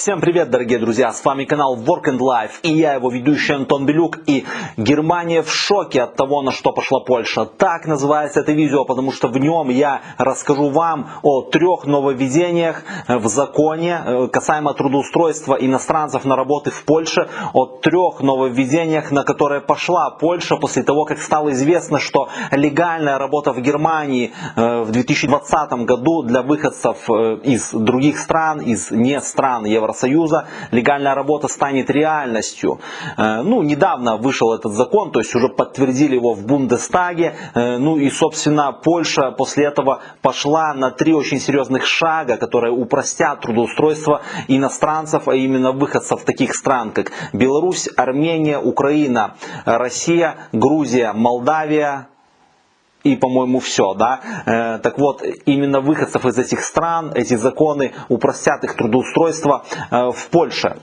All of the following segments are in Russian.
Всем привет, дорогие друзья! С вами канал Work and Life и я его ведущий Антон Белюк. И Германия в шоке от того, на что пошла Польша. Так называется это видео, потому что в нем я расскажу вам о трех нововведениях в законе э, касаемо трудоустройства иностранцев на работы в Польше. О трех нововведениях, на которые пошла Польша после того, как стало известно, что легальная работа в Германии э, в 2020 году для выходцев э, из других стран, из не стран Евросоюза легальная работа станет реальностью. Э, ну, недавно вышел этот закон, то есть уже подтвердили его в Бундестаге. Э, ну и, собственно, Польша после этого пошла на три очень серьезных шага, которые упростят трудоустройство иностранцев, а именно выходцев таких стран, как Беларусь, Армения, Украина, Россия, Грузия, Молдавия, и, по-моему, все. Да? Э, так вот, именно выходцев из этих стран, эти законы упростят их трудоустройство э, в Польше.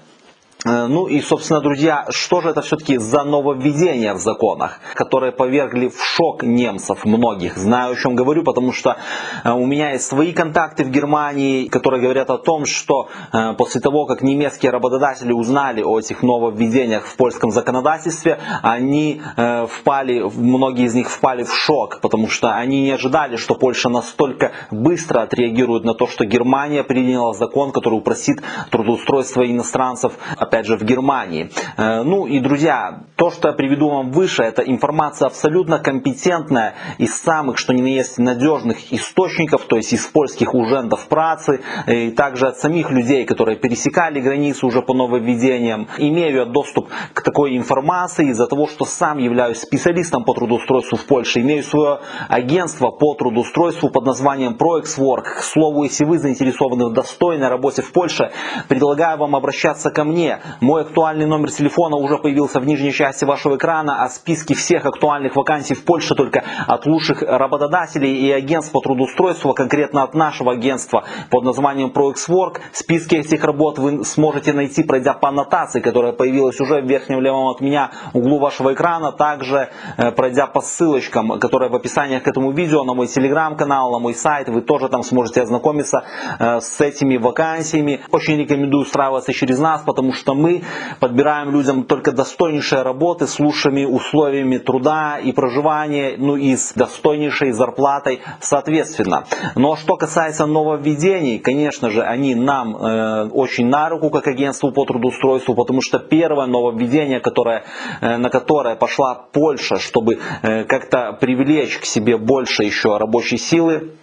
Э, ну и, собственно, друзья, что же это все-таки за нововведения в законах, которые повергли в шок немцев многих? Знаю, о чем говорю, потому что э, у меня есть свои контакты в Германии, которые говорят о том, что э, после того, как немецкие работодатели узнали о этих нововведениях в польском законодательстве, они впали, многие из них впали в шок, потому что они не ожидали, что Польша настолько быстро отреагирует на то, что Германия приняла закон, который упростит трудоустройство иностранцев опять же, в Германии. Э, ну и, друзья, то, что я приведу вам выше, это информация абсолютно компетентная из самых, что ни на есть, надежных источников, то есть из польских ужендов працы, э, и также от самих людей, которые пересекали границу уже по нововведениям. Имею я доступ к такой информации из-за того, что сам являюсь специалистом по трудоустройству в Польше, имею свое агентство по трудоустройству под названием ProExWork. К слову, если вы заинтересованы в достойной работе в Польше, предлагаю вам обращаться ко мне мой актуальный номер телефона уже появился в нижней части вашего экрана, а списки всех актуальных вакансий в Польше только от лучших работодателей и агентств по трудоустройству, конкретно от нашего агентства под названием ProXWork. Списки этих работ вы сможете найти, пройдя по аннотации, которая появилась уже в верхнем левом от меня углу вашего экрана, также э, пройдя по ссылочкам, которые в описании к этому видео, на мой телеграм-канал, на мой сайт, вы тоже там сможете ознакомиться э, с этими вакансиями. Очень рекомендую устраиваться через нас, потому что что мы подбираем людям только достойнейшие работы с лучшими условиями труда и проживания, ну и с достойнейшей зарплатой соответственно. Но что касается нововведений, конечно же, они нам э, очень на руку, как агентству по трудоустройству, потому что первое нововведение, которое, э, на которое пошла Польша, чтобы э, как-то привлечь к себе больше еще рабочей силы,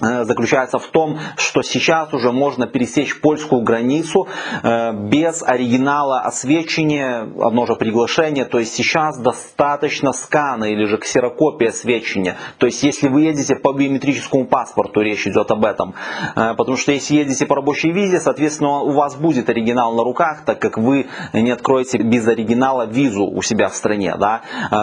заключается в том, что сейчас уже можно пересечь польскую границу э, без оригинала освещения, одно же приглашение, то есть сейчас достаточно скана или же ксерокопия освещения. То есть если вы едете по биометрическому паспорту, речь идет об этом. Э, потому что если едете по рабочей визе, соответственно у вас будет оригинал на руках, так как вы не откроете без оригинала визу у себя в стране. Да?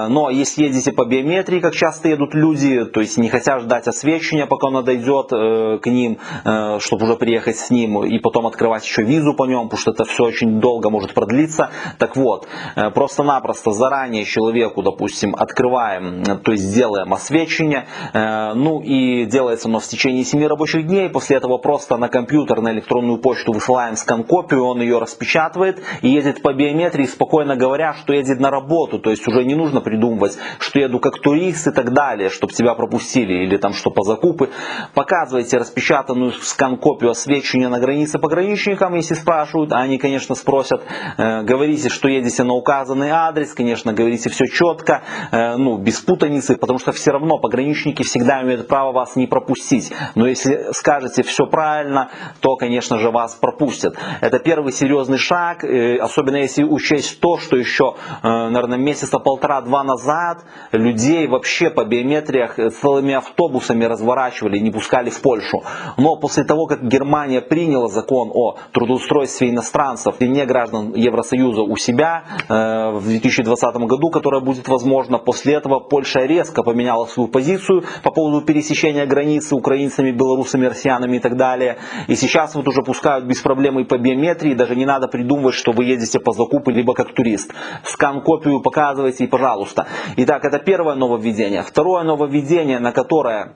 Но если едете по биометрии, как часто едут люди, то есть не хотят ждать освещения, пока он дойдет, идет э, к ним, э, чтобы уже приехать с ним и потом открывать еще визу по нем, потому что это все очень долго может продлиться. Так вот, э, просто-напросто заранее человеку, допустим, открываем, то есть делаем освещение, ну и делается оно в течение 7 рабочих дней, после этого просто на компьютер, на электронную почту высылаем скан-копию, он ее распечатывает и едет по биометрии, спокойно говоря, что едет на работу, то есть уже не нужно придумывать, что еду как турист и так далее, чтобы тебя пропустили или там что по закупы показываете распечатанную скан-копию освещения на границе пограничникам, если спрашивают, а они, конечно, спросят, э, говорите, что едете на указанный адрес, конечно, говорите все четко, э, ну, без путаницы, потому что все равно пограничники всегда имеют право вас не пропустить. Но если скажете все правильно, то, конечно же, вас пропустят. Это первый серьезный шаг, э, особенно если учесть то, что еще, наверное, месяца полтора-два назад людей вообще по биометриях целыми автобусами разворачивали, не пускали пускали в Польшу. Но после того, как Германия приняла закон о трудоустройстве иностранцев и не граждан Евросоюза у себя э, в 2020 году, которое будет возможно, после этого Польша резко поменяла свою позицию по поводу пересечения границы украинцами, белорусами, россиянами и так далее. И сейчас вот уже пускают без проблем и по биометрии, даже не надо придумывать, что вы едете по закупу, либо как турист. Скан-копию показывайте и пожалуйста. Итак, это первое нововведение. Второе нововведение, на которое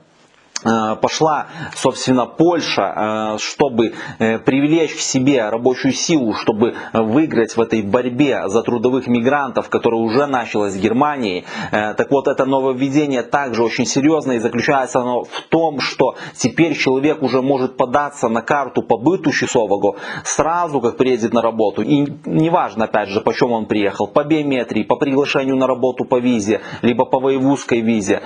пошла, собственно, Польша, э, чтобы э, привлечь к себе рабочую силу, чтобы выиграть в этой борьбе за трудовых мигрантов, которая уже началась в Германии. Так вот, это нововведение также очень серьезное и заключается оно в том, что теперь человек уже может податься на карту по быту часового сразу, как приедет на работу. И неважно, опять же, по чем он приехал, по биометрии, по приглашению на работу по визе, либо по воевузской визе.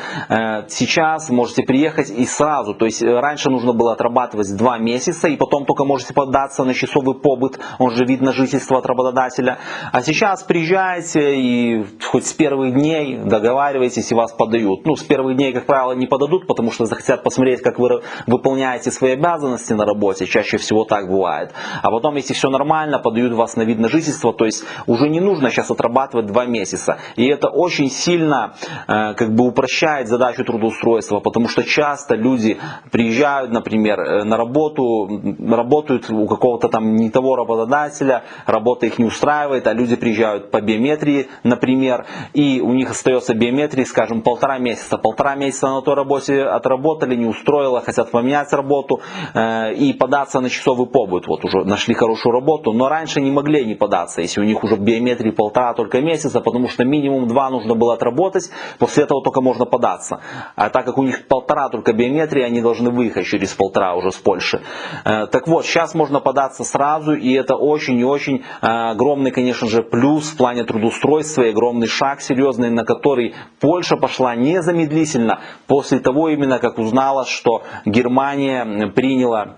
Сейчас можете приехать и сразу. То есть э, раньше нужно было отрабатывать два месяца, и потом только можете податься на часовый побыт, он же вид на жительство от работодателя. А сейчас приезжаете и хоть с первых дней договариваетесь и вас подают. Ну, с первых дней, как правило, не подадут, потому что захотят посмотреть, как вы выполняете свои обязанности на работе. Чаще всего так бывает. А потом, если все нормально, подают вас на вид на жительство. То есть уже не нужно сейчас отрабатывать два месяца. И это очень сильно э, как бы упрощает задачу трудоустройства, потому что часто часто люди приезжают, например, э, на работу, работают у какого-то там не того работодателя, работа их не устраивает, а люди приезжают по биометрии, например, и у них остается биометрии, скажем, полтора месяца. Полтора месяца на той работе отработали, не устроило, хотят поменять работу э, и податься на часовый побыт. Вот уже нашли хорошую работу, но раньше не могли не податься, если у них уже биометрии полтора только месяца, потому что минимум два нужно было отработать, после этого только можно податься. А так как у них полтора только биометрии, они должны выехать через полтора уже с Польши. Э, так вот, сейчас можно податься сразу, и это очень и очень э, огромный, конечно же, плюс в плане трудоустройства, и огромный шаг серьезный, на который Польша пошла незамедлительно после того именно, как узнала, что Германия приняла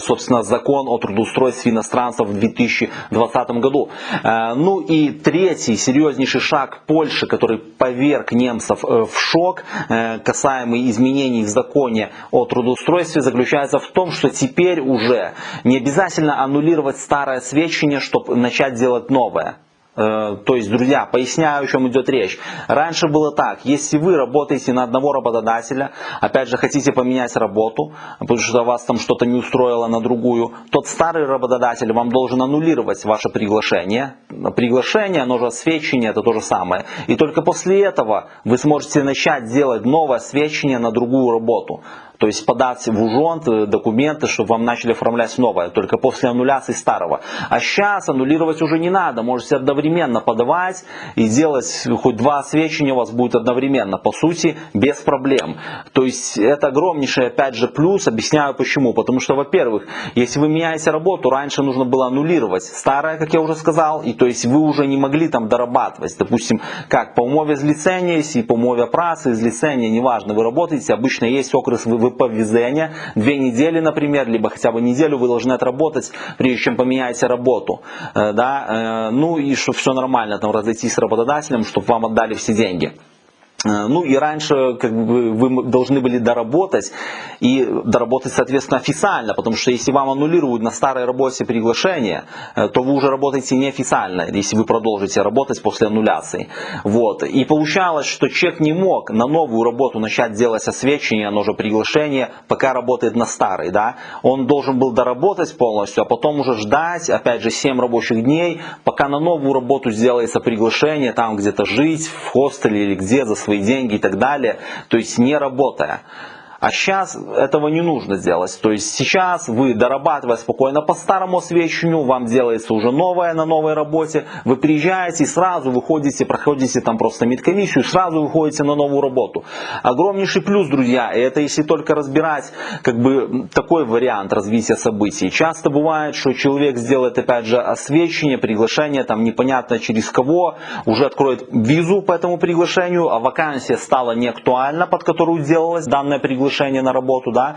собственно, закон о трудоустройстве иностранцев в 2020 году. Э, ну и третий серьезнейший шаг Польши, который поверг немцев э, в шок, касаемый изменений в законе о трудоустройстве, заключается в том, что теперь уже не обязательно аннулировать старое сведчение, чтобы начать делать новое. Э, то есть, друзья, поясняю, о чем идет речь. Раньше было так, если вы работаете на одного работодателя, опять же, хотите поменять работу, потому что вас там что-то не устроило на другую, тот старый работодатель вам должен аннулировать ваше приглашение. Приглашение, оно же освещение, это то же самое. И только после этого вы сможете начать делать новое освещение на другую работу. То есть подать в УЖОНТ э, документы, чтобы вам начали оформлять новое, только после аннуляции старого. А сейчас аннулировать уже не надо, можете одновременно подавать и делать хоть два освещения у вас будет одновременно, по сути, без проблем. То есть это огромнейший, опять же, плюс, объясняю почему. Потому что, во-первых, если вы меняете работу, раньше нужно было аннулировать старое, как я уже сказал, и то есть вы уже не могли там дорабатывать. Допустим, как по умове злицения, если по умове працы, злицения, неважно, вы работаете, обычно есть окрес вы выповезения. Две недели, например, либо хотя бы неделю вы должны отработать, прежде чем поменяете работу. Э, да? Э, ну и чтобы все нормально, там разойтись с работодателем, чтобы вам отдали все деньги. Э, ну и раньше как бы, вы должны были доработать и доработать соответственно официально, потому что если вам аннулируют на старой работе приглашение, э, то вы уже работаете неофициально, если вы продолжите работать после аннуляции. Вот. И получалось, что человек не мог на новую работу начать делать освещение, оно же приглашение, пока работает на старой. Да? Он должен был доработать полностью, а потом уже ждать, опять же, 7 рабочих дней, пока на новую работу сделается приглашение, там где-то жить, в хостеле или где, за свои деньги и так далее, то есть не работая. А сейчас этого не нужно сделать. То есть сейчас вы, дорабатывая спокойно по старому освещению, вам делается уже новое на новой работе, вы приезжаете и сразу выходите, проходите там просто медкомиссию, сразу выходите на новую работу. Огромнейший плюс, друзья, и это если только разбирать как бы такой вариант развития событий. Часто бывает, что человек сделает опять же освещение, приглашение, там непонятно через кого, уже откроет визу по этому приглашению, а вакансия стала не актуальна, под которую делалось данное приглашение приглашение на работу, да,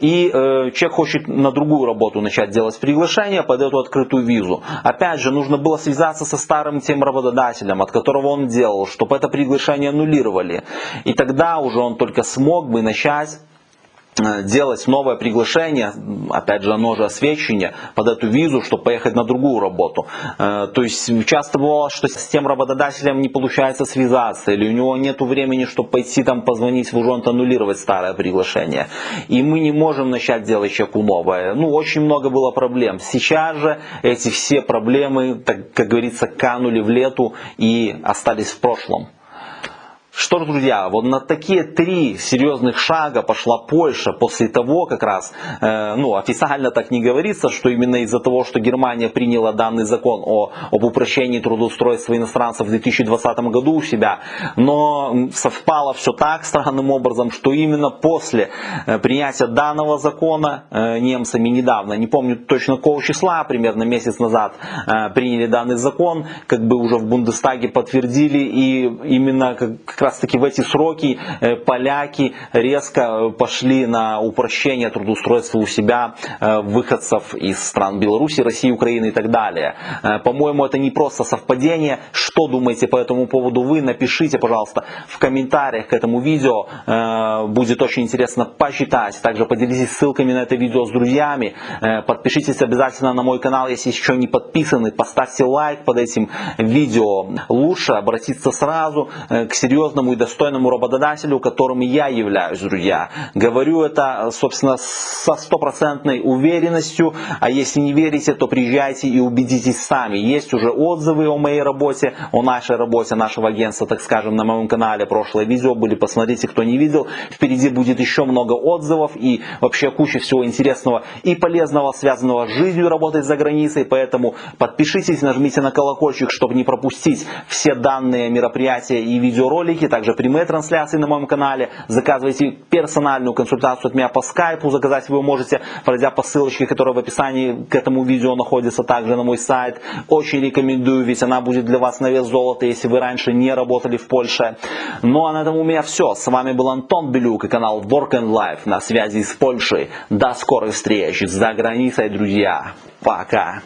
и э, человек хочет на другую работу начать делать приглашение под эту открытую визу. Опять же, нужно было связаться со старым тем работодателем, от которого он делал, чтобы это приглашение аннулировали. И тогда уже он только смог бы начать делать новое приглашение, опять же, оно же освещение под эту визу, чтобы поехать на другую работу. Э, то есть часто бывало, что с тем работодателем не получается связаться, или у него нет времени, чтобы пойти там позвонить в ужонт, аннулировать старое приглашение. И мы не можем начать делать человеку новое. Ну, очень много было проблем. Сейчас же эти все проблемы, так, как говорится, канули в лету и остались в прошлом. Что ж, друзья, вот на такие три серьезных шага пошла Польша после того, как раз, э, ну, официально так не говорится, что именно из-за того, что Германия приняла данный закон о, об упрощении трудоустройства иностранцев в 2020 году у себя, но совпало все так странным образом, что именно после э, принятия данного закона э, немцами недавно, не помню точно какого числа, примерно месяц назад, э, приняли данный закон, как бы уже в Бундестаге подтвердили, и именно как раз таки в эти сроки поляки резко пошли на упрощение трудоустройства у себя выходцев из стран Беларуси, России, Украины и так далее. По-моему, это не просто совпадение. Что думаете по этому поводу вы? Напишите, пожалуйста, в комментариях к этому видео. Будет очень интересно почитать. Также поделитесь ссылками на это видео с друзьями. Э, подпишитесь обязательно на мой канал, если еще не подписаны. Поставьте лайк под этим видео. Лучше обратиться сразу э, к серьезному и достойному работодателю, которым я являюсь, друзья. Говорю это, собственно, со стопроцентной уверенностью. А если не верите, то приезжайте и убедитесь сами. Есть уже отзывы о моей работе, о нашей работе нашего агентства, так скажем, на моем канале. Прошлое видео были, посмотрите, кто не видел. Впереди будет еще много отзывов и вообще куча всего интересного и полезного, связанного с жизнью работать за границей. Поэтому подпишитесь, нажмите на колокольчик, чтобы не пропустить все данные мероприятия и видеоролики. Также прямые трансляции на моем канале. Заказывайте персональную консультацию от меня по скайпу. Заказать вы можете, пройдя по ссылочке, которая в описании к этому видео находится также на мой сайт. Очень рекомендую, ведь она будет для вас на вес золота, если вы раньше не работали в Польше. Ну а на этом у меня все. С вами был Антон Белюк и канал Work and Life на связи с Польшей. До скорых встреч за границей, друзья. Пока.